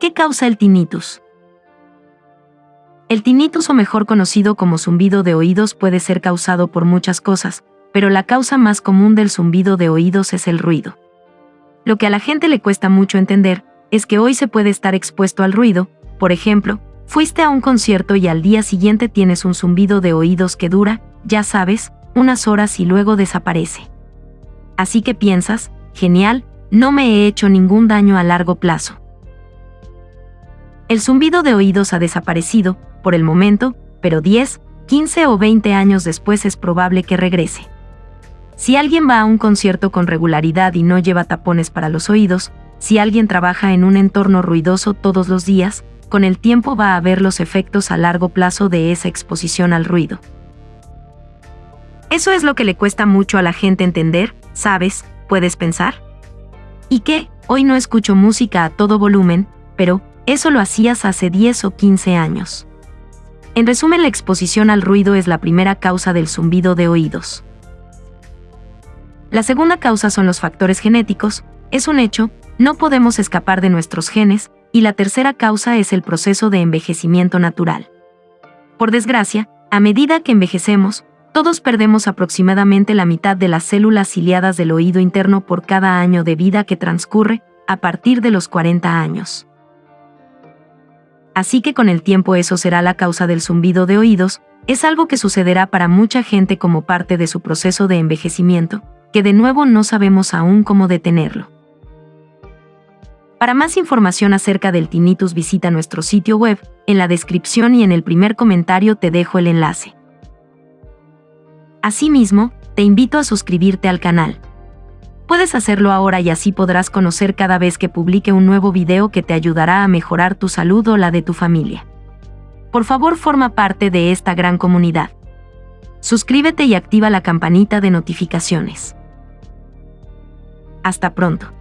¿Qué causa el tinnitus? El tinnitus o mejor conocido como zumbido de oídos puede ser causado por muchas cosas, pero la causa más común del zumbido de oídos es el ruido. Lo que a la gente le cuesta mucho entender es que hoy se puede estar expuesto al ruido, por ejemplo, fuiste a un concierto y al día siguiente tienes un zumbido de oídos que dura, ya sabes, unas horas y luego desaparece. Así que piensas, genial, no me he hecho ningún daño a largo plazo. El zumbido de oídos ha desaparecido, por el momento, pero 10, 15 o 20 años después es probable que regrese. Si alguien va a un concierto con regularidad y no lleva tapones para los oídos, si alguien trabaja en un entorno ruidoso todos los días, con el tiempo va a ver los efectos a largo plazo de esa exposición al ruido. Eso es lo que le cuesta mucho a la gente entender, ¿sabes? ¿Puedes pensar? ¿Y qué? Hoy no escucho música a todo volumen, pero, eso lo hacías hace 10 o 15 años. En resumen, la exposición al ruido es la primera causa del zumbido de oídos. La segunda causa son los factores genéticos, es un hecho, no podemos escapar de nuestros genes, y la tercera causa es el proceso de envejecimiento natural. Por desgracia, a medida que envejecemos, todos perdemos aproximadamente la mitad de las células ciliadas del oído interno por cada año de vida que transcurre, a partir de los 40 años así que con el tiempo eso será la causa del zumbido de oídos, es algo que sucederá para mucha gente como parte de su proceso de envejecimiento, que de nuevo no sabemos aún cómo detenerlo. Para más información acerca del tinnitus visita nuestro sitio web, en la descripción y en el primer comentario te dejo el enlace. Asimismo, te invito a suscribirte al canal Puedes hacerlo ahora y así podrás conocer cada vez que publique un nuevo video que te ayudará a mejorar tu salud o la de tu familia. Por favor, forma parte de esta gran comunidad. Suscríbete y activa la campanita de notificaciones. Hasta pronto.